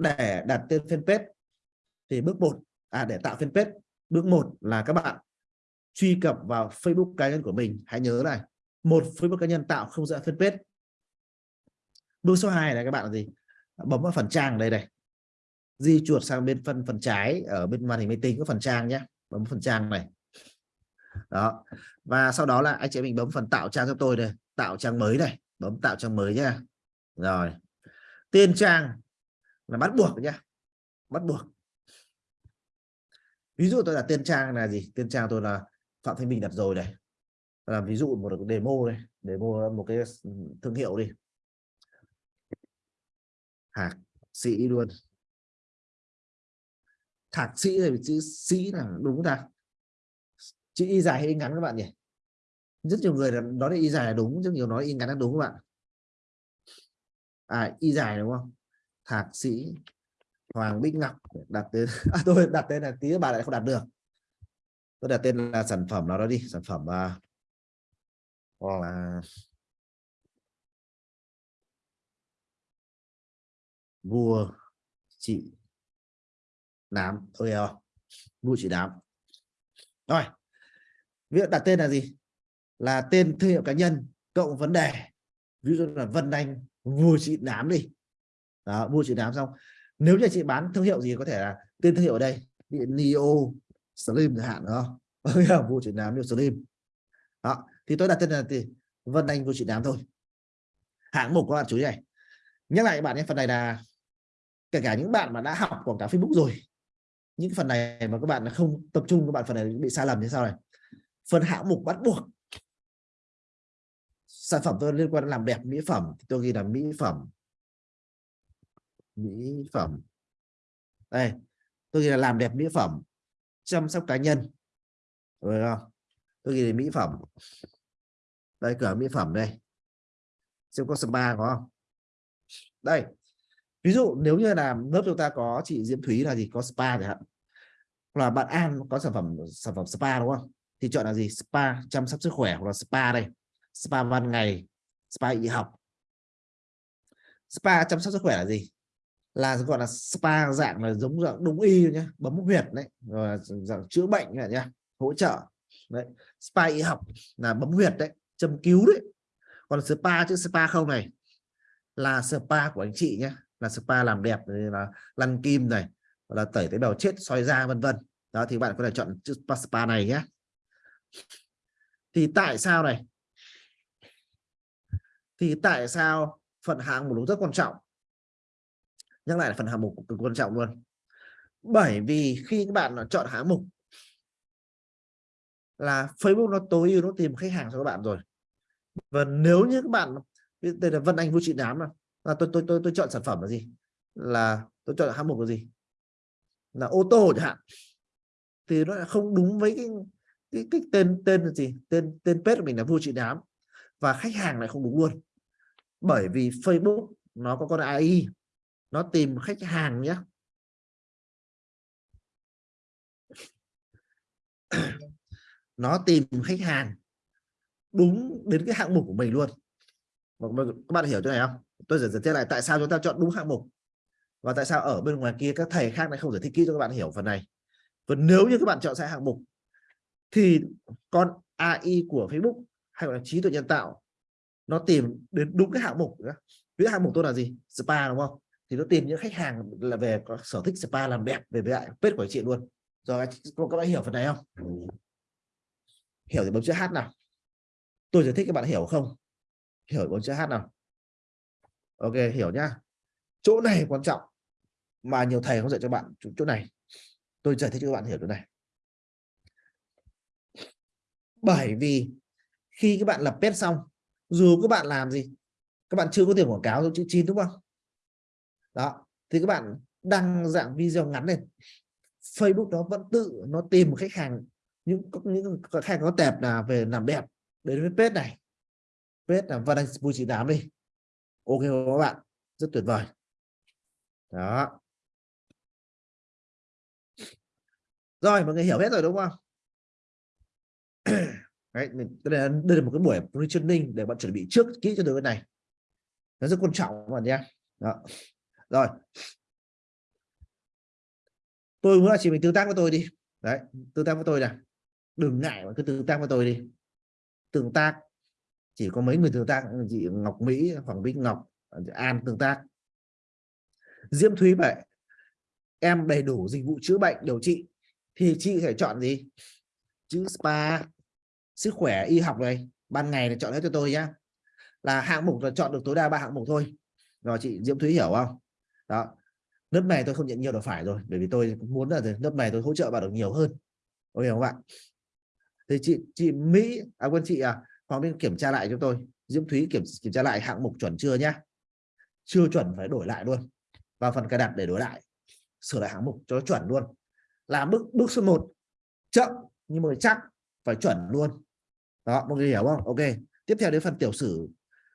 để đặt tên fanpage thì bước một à để tạo fanpage, bước một là các bạn truy cập vào Facebook cá nhân của mình. Hãy nhớ này, một, Facebook cá nhân tạo không dựa fanpage. Bước số 2 là các bạn là gì? Bấm vào phần trang đây này. Di chuột sang bên phần phần trái, ở bên màn hình máy tính có phần trang nhé. Bấm phần trang này. Đó. Và sau đó là anh chị mình bấm phần tạo trang cho tôi đây. Tạo trang mới này. Bấm tạo trang mới nhá rồi. Tên trang là bắt buộc nhá. Bắt buộc. Ví dụ tôi là tên trang là gì? Tên trang tôi là phạm thanh bình đặt rồi này. Làm ví dụ một demo đây, demo một cái thương hiệu đi. Thạc sĩ luôn. Thạc sĩ thì chữ sĩ là đúng ta? Chữ y dài hay y ngắn các bạn nhỉ? Rất nhiều người là nói y dài là đúng, rất nhiều nói y ngắn là đúng các bạn. À y dài đúng không? Thạc sĩ Hoàng Bích Ngọc đặt tên. À, tôi đặt tên là tí bà lại không đặt được. Tôi đặt tên là sản phẩm nào đó đi sản phẩm à, hoặc là vua chị nám. Thôi không? Vua chị nám. Rồi việc đặt tên là gì? Là tên thương hiệu cá nhân cộng vấn đề. Ví dụ là Vân Anh vua chị nám đi đó, mua chị nám xong. Nếu như chị bán thương hiệu gì có thể là tên thương hiệu ở đây bị Neo Slim chẳng hạn đúng không? Vua đám Neo Slim. Đó thì tôi đặt tên là thì Vân Anh vua chị đám thôi. Hạng mục các bạn chú ý này. Nhắc lại các bạn nhé phần này là kể cả những bạn mà đã học quảng cáo Facebook rồi những phần này mà các bạn không tập trung các bạn phần này bị sai lầm như sau này. Phần hạng mục bắt buộc sản phẩm tôi liên quan đến làm đẹp mỹ phẩm thì tôi ghi là mỹ phẩm mỹ phẩm. Đây, tôi ghi là làm đẹp mỹ phẩm, chăm sóc cá nhân. Rồi không? Tôi ghi là mỹ phẩm. Đây, cửa mỹ phẩm đây. Xem có spa có không? Đây, ví dụ nếu như là lớp chúng ta có chị Diễm Thúy là gì? Có spa chẳng hạn. Là bạn An có sản phẩm sản phẩm spa đúng không? Thì chọn là gì? Spa chăm sóc sức khỏe hoặc là spa đây. Spa ban ngày, spa y học. Spa chăm sóc sức khỏe là gì? Là, gọi là, spa dạng là giống dạng đúng y nhé bấm huyệt đấy, rồi dạng chữa bệnh này nhé hỗ trợ. Đấy, spa y học là bấm huyệt đấy, châm cứu đấy. Còn spa chứ, spa không này, là spa của anh chị nhé là spa làm đẹp là lăn kim này là tẩy tế bào chết, soi da, vân vân. Đó, thì bạn có thể chọn chữ spa này nhé thì tại sao này? Thì tại sao phần hạng mục rất quan trọng? Nhắc lại là phần hạng mục cực quan trọng luôn. Bởi vì khi các bạn à, chọn hạng mục là Facebook nó tối ưu nó tìm khách hàng cho các bạn rồi. Và nếu như các bạn đây là Vân Anh Vũ Trị đám mà là tôi tôi tôi tôi chọn sản phẩm là gì? Là tôi chọn hạng mục là gì? Là ô tô chẳng hạn. Thì nó không đúng với cái cái, cái tên tên là gì? Tên tên page của mình là Vũ Trị đám và khách hàng lại không đúng luôn. Bởi vì Facebook nó có con AI nó tìm khách hàng nhé nó tìm khách hàng đúng đến cái hạng mục của mình luôn. Các bạn hiểu chỗ này không? Tôi giải thích lại tại sao chúng ta chọn đúng hạng mục và tại sao ở bên ngoài kia các thầy khác lại không giải thích kỹ cho các bạn hiểu phần này. Và nếu như các bạn chọn sai hạng mục thì con AI của Facebook hay gọi là trí tuệ nhân tạo nó tìm đến đúng cái hạng mục nữa. ví dụ hạng mục tôi là gì? Spa, đúng không? Thì nó tìm những khách hàng là về có sở thích spa làm đẹp về với lại page của chị luôn. Rồi các bạn hiểu phần này không? Hiểu thì bấm chữ h nào? Tôi giải thích các bạn hiểu không? Hiểu bấm chữ h nào? Ok, hiểu nhá. Chỗ này quan trọng mà nhiều thầy không dạy cho bạn chỗ này. Tôi giải thích cho các bạn hiểu chỗ này. Bởi vì khi các bạn lập pet xong, dù các bạn làm gì, các bạn chưa có tiền quảng cáo chữ chín, đúng không? Đó thì các bạn đăng dạng video ngắn lên. Facebook nó vẫn tự nó tìm một khách hàng những những khách hàng có tệp là về làm đẹp đến với page này. Page là Văn Anh bùi chị đám đi. Ok các bạn rất tuyệt vời. Đó. Rồi mọi người hiểu hết rồi đúng không? Đấy, đây, là, đây là một cái buổi positioning để bạn chuẩn bị trước kỹ cho được cái này. Nó rất quan trọng các bạn nhé. Đó rồi. Tôi muốn là chị mình tương tác với tôi đi. Đấy, tương tác với tôi nè. Đừng ngại mà cứ tương tác với tôi đi. Tương tác, chỉ có mấy người tương tác, chị Ngọc Mỹ, Hoàng Vinh Ngọc, An tương tác. Diễm Thúy vậy em đầy đủ dịch vụ chữa bệnh điều trị thì chị phải chọn gì? Chữ spa, sức khỏe, y học này. Ban ngày là chọn hết cho tôi nhá. Là hạng mục là chọn được tối đa ba hạng mục thôi. Rồi chị Diễm Thúy hiểu không? Đó. Lớp này tôi không nhận nhiều được phải rồi, bởi vì tôi muốn là lớp này tôi hỗ trợ bạn được nhiều hơn. OK không bạn? Thì chị chị Mỹ à quên chị à Hoàng Minh kiểm tra lại cho tôi. Diễm Thúy kiểm kiểm tra lại hạng mục chuẩn chưa nhá? Chưa chuẩn phải đổi lại luôn. Vào phần cài đặt để đổi lại. Sửa lại hạng mục cho nó chuẩn luôn. Làm bước bước số 1 chậm nhưng mà chắc phải chuẩn luôn. Đó, mọi người hiểu không? Ok. Tiếp theo đến phần tiểu sử.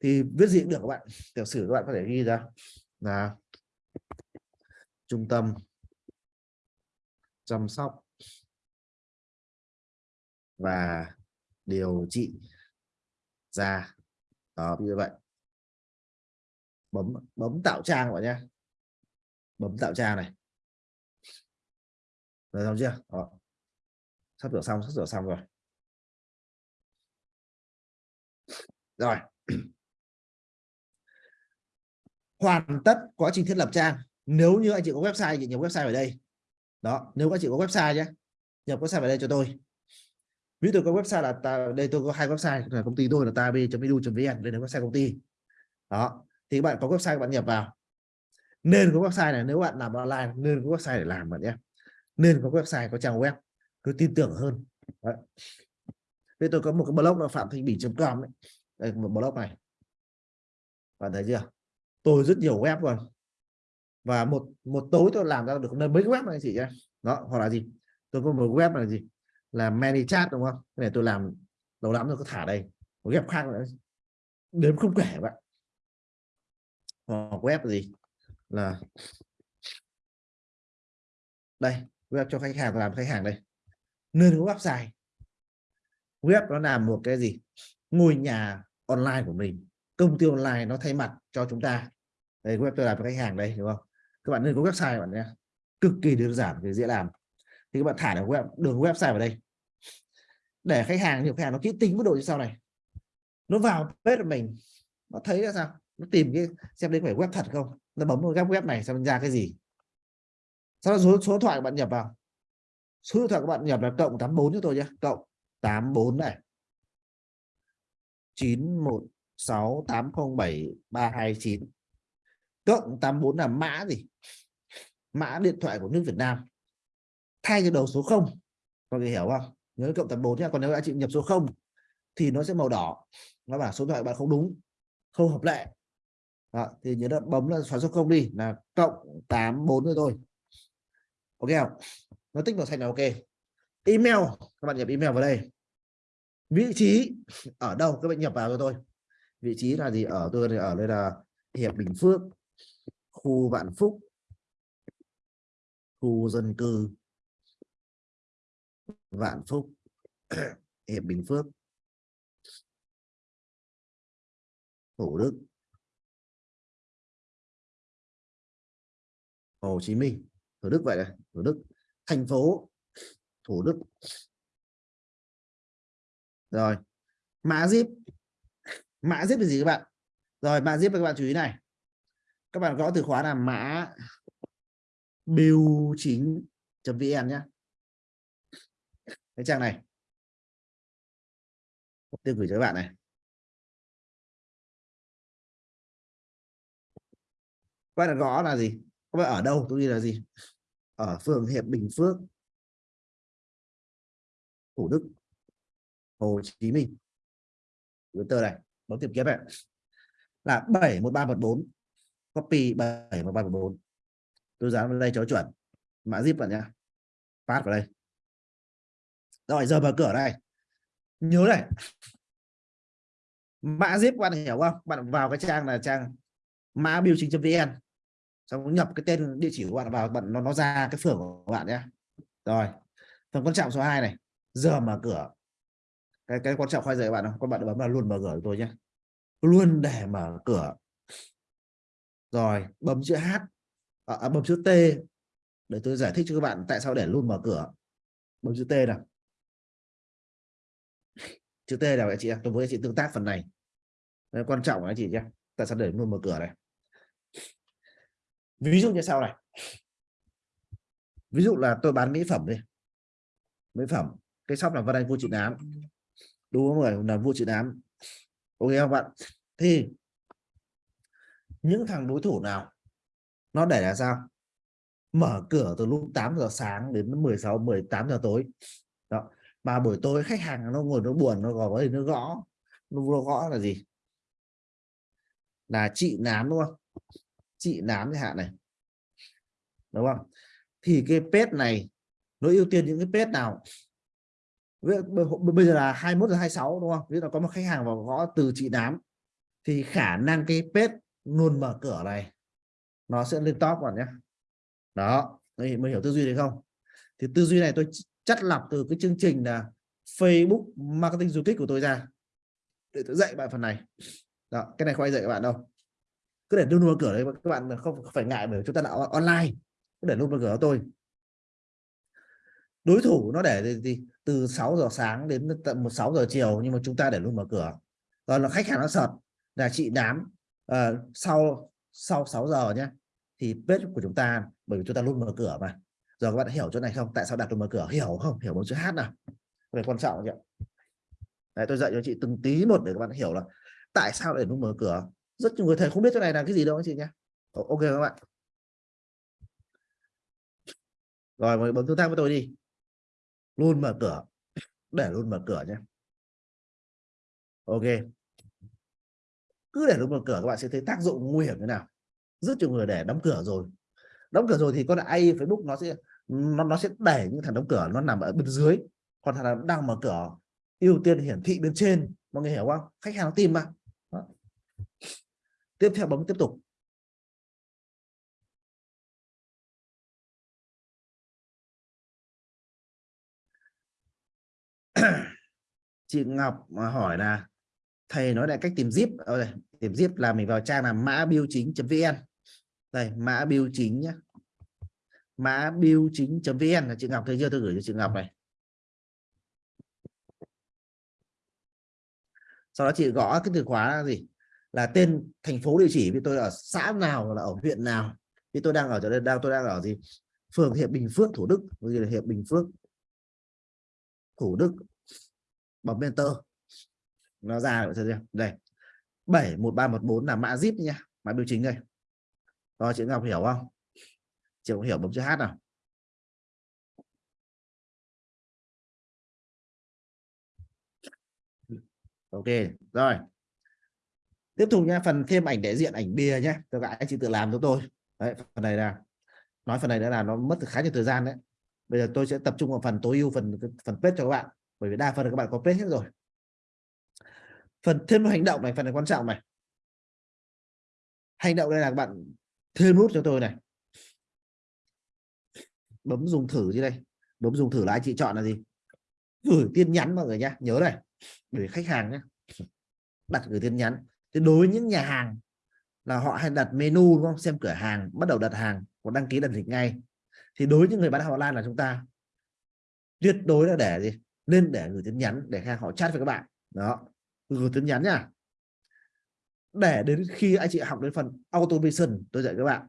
Thì viết gì cũng được các bạn. Tiểu sử các bạn có thể ghi ra. Là trung tâm. Chăm sóc. Và điều trị da. Đó, như vậy. Bấm bấm tạo trang các bạn nhé. Bấm tạo trang này. Rồi xong chưa? Đó. sắp sửa xong, sắp sửa xong rồi. Rồi hoàn tất quá trình thiết lập trang. Nếu như anh chị có website thì nhập website ở đây. Đó nếu anh chị có website nhé. Nhập website vào đây cho tôi. Ví dụ có website là ta, đây tôi có hai website là công ty tôi là tav.edu.vn đây là website công ty. Đó thì bạn có website bạn nhập vào. Nên có website này nếu bạn làm online nên có website để làm bạn nhé. Nên có website có trang web cứ tin tưởng hơn. Đấy. Tôi có một cái blog là phạm thanh bỉ.com đấy đây một blog này. Bạn thấy chưa? Tôi rất nhiều web rồi và một một tối tôi làm ra được mấy cái web này chị nhé đó, hoặc là gì? Tôi có một web là gì? Là many chat đúng không? Cái này tôi làm lâu lắm rồi, có thả đây. Một web khác nữa. Đếm không kể bạn. Hoặc web là gì? Là đây, web cho khách hàng làm khách hàng đây. Nên có website web nó làm một cái gì? Ngôi nhà online của mình. Công ty online nó thay mặt cho chúng ta đây web tôi làm với khách hàng đây đúng không? Các bạn nên có website bạn nhé. Cực kỳ đơn giản về dễ làm. Thì các bạn thả được web đường website vào đây. Để khách hàng nhiều khách hàng nó kỹ tính mức độ như sau này. Nó vào page của mình nó thấy là sao? Nó tìm cái xem đây phải web thật không? Nó bấm vào các web này xem ra cái gì. Sau đó số, số điện thoại bạn nhập vào. Số điện thoại các bạn nhập là cộng 84 cho tôi nhé. Cộng 84 này. 916807 cộng 84 là mã gì? Mã điện thoại của nước Việt Nam. Thay cho đầu số 0 có người hiểu không? Nhớ cộng 84 nhé còn nếu anh chị nhập số 0 thì nó sẽ màu đỏ. Nó bảo số điện thoại bạn không đúng không hợp lệ. Đó, thì nhớ là bấm là xóa số 0 đi là cộng 84 rồi thôi. Ok không? Nó tích màu xanh là ok. Email các bạn nhập email vào đây. Vị trí ở đâu? Các bạn nhập vào cho tôi. Vị trí là gì? Ở tôi ở đây là hiệp bình phước khu vạn phúc. Khu dân cư. Vạn phúc. Hiệp bình phước. Thủ đức. Hồ chí minh. Thủ đức vậy này thủ đức. Thành phố. Thủ đức. Rồi. Mã zip. Mã zip là gì các bạn? Rồi, mã zip các bạn chú ý này các bạn gõ từ khóa là mã biêu chính vn nhé cái trang này. Tôi gửi cho các bạn này. Các bạn gõ là gì? Các bạn ở đâu? Tôi đi là gì? Ở phường hiệp bình phước. Thủ đức. Hồ chí minh. Tờ này. Bấm tìm kiếm này là 71314 copy 71314 tôi dán vào đây cho chuẩn. Mã zip vào nhá. Phát vào đây. Rồi, giờ mở cửa đây nhớ này. Mã zip bạn hiểu không? Bạn vào cái trang là trang mã biểu chính vn. Xong nhập cái tên địa chỉ của bạn vào, bạn, nó nó ra cái phường của bạn nhé rồi, phần quan trọng số 2 này. Giờ mở cửa. Cái cái quan trọng khoai dạy bạn không? Các bạn bấm là luôn mở cửa tôi nhé luôn để mở cửa rồi bấm chữ h à, à, bấm chữ t để tôi giải thích cho các bạn tại sao để luôn mở cửa. Bấm chữ T nào. Chữ T nào anh chị em tôi muốn anh chị tương tác phần này. Đấy, quan trọng anh chị nhé. Tại sao để luôn mở cửa này? Ví dụ như sau này. Ví dụ là tôi bán mỹ phẩm đi. Mỹ phẩm cái shop là vân Anh vua trị nám đúng không người? Là vua trị nám ok không bạn? Thì những thằng đối thủ nào? Nó để là sao? Mở cửa từ lúc 8 giờ sáng đến 16 18 giờ tối. Đó. Mà buổi tối khách hàng nó ngồi nó buồn, nó gõ nó gõ. Nó gõ là gì? Là chị nám, đúng không? Chị nám chẳng hạn này. Đúng không? Thì cái pet này, nó ưu tiên những cái pet nào? Bây giờ là 21 giờ 26 đúng không? Nếu là có một khách hàng vào gõ từ chị nám, thì khả năng cái pet luôn mở cửa này. Nó sẽ lên top còn nhé. Đó mới, mới hiểu tư duy đấy không? Thì tư duy này tôi chắt lọc từ cái chương trình là Facebook marketing du kích của tôi ra để tôi dạy bạn phần này. Đó cái này không ai dạy các bạn đâu. Cứ để luôn mở cửa đấy các bạn không phải ngại bởi chúng ta là online. Cứ để luôn mở cửa tôi. Đối thủ nó để thì từ 6 giờ sáng đến tận một 6 giờ chiều nhưng mà chúng ta để luôn mở cửa. Còn là khách hàng nó sợ là chị đám uh, sau sau 6 giờ nhé thì bếp của chúng ta bởi vì chúng ta luôn mở cửa mà. Giờ các bạn hiểu chỗ này không? Tại sao đặt luôn mở cửa? Hiểu không? Hiểu một chữ hát nào? Về quan trọng nhỉ Đấy, tôi dạy cho chị từng tí một để các bạn hiểu là tại sao để luôn mở cửa. Rất nhiều người thầy không biết chỗ này là cái gì đâu anh chị nhé ok các bạn. Rồi mời bấm tương tác với tôi đi. Luôn mở cửa. Để luôn mở cửa nhé ok cứ để đóng cửa các bạn sẽ thấy tác dụng nguy hiểm thế nào. Rất nhiều người để đóng cửa rồi. Đóng cửa rồi thì con AI Facebook nó sẽ nó, nó sẽ đẩy những thằng đóng cửa nó nằm ở bên dưới còn thằng nào đang mở cửa ưu tiên hiển thị bên trên. Mọi người hiểu không? Khách hàng nó tìm mà. Đó. tiếp theo bấm tiếp tục. Chị Ngọc mà hỏi là thầy nói lại cách tìm zip ở đây, tìm zip là mình vào trang là mã biêu chính.vn đây, mã biêu chính nhé mã biêu chính.vn là chị Ngọc thấy chưa tôi gửi cho chị Ngọc này. Sau đó chị gõ cái từ khóa là gì? Là tên thành phố địa chỉ, vì tôi ở xã nào là ở huyện nào. Vì tôi đang ở chỗ đây, đang, tôi đang ở gì? Phường Hiệp Bình Phước, Thủ Đức gì là Hiệp Bình Phước, Thủ Đức bấm enter nó ra rồi đây. 71314 là mã zip nha, mã biểu chính đây. Rồi, chị Ngọc hiểu không? Chị cũng hiểu bấm chữ H nào? Ok, rồi. Tiếp tục nha, phần thêm ảnh đại diện, ảnh bìa nhé tôi anh chị tự làm cho tôi. Đấy, phần này là, nói phần này đã là nó mất khá nhiều thời gian đấy. Bây giờ tôi sẽ tập trung vào phần tối ưu, phần phần page cho các bạn. Bởi vì đa phần là các bạn có page hết rồi phần thêm hành động này, phần này quan trọng này. Hành động đây là các bạn thêm nút cho tôi này. Bấm dùng thử dưới đây. Bấm dùng thử là anh chị chọn là gì? Gửi tin nhắn mọi người nhé nhớ này. Gửi khách hàng nhé đặt gửi tin nhắn. Thì đối với những nhà hàng là họ hay đặt menu, đúng không? Xem cửa hàng, bắt đầu đặt hàng, hoặc đăng ký đặt lịch ngay. Thì đối với những người bán hàng online là chúng ta tuyệt đối là để gì? Nên để gửi tin nhắn để khách họ chat với các bạn. Đó gửi tin nhắn nha. Để đến khi anh chị học đến phần automation, tôi dạy các bạn,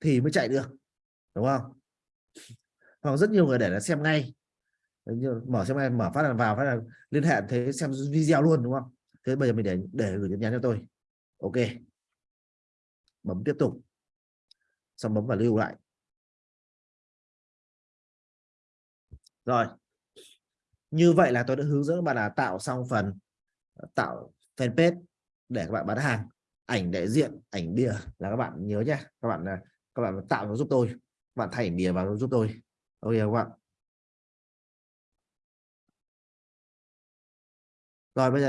thì mới chạy được, đúng không? Hoặc rất nhiều người để là xem ngay. Mở xem ngay, mở phát là vào, phát là liên hệ thế xem video luôn, đúng không? Thế bây giờ mình để để gửi tin nhắn cho tôi. Ok. Bấm tiếp tục. Xong bấm vào lưu lại. Rồi. Như vậy là tôi đã hướng dẫn các bạn là tạo xong phần tạo fanpage để các bạn bán hàng, ảnh đại diện, ảnh bìa là các bạn nhớ nhé các bạn à, các bạn tạo nó giúp tôi, các bạn thay bìa vào giúp tôi. Ok các bạn rồi bây giờ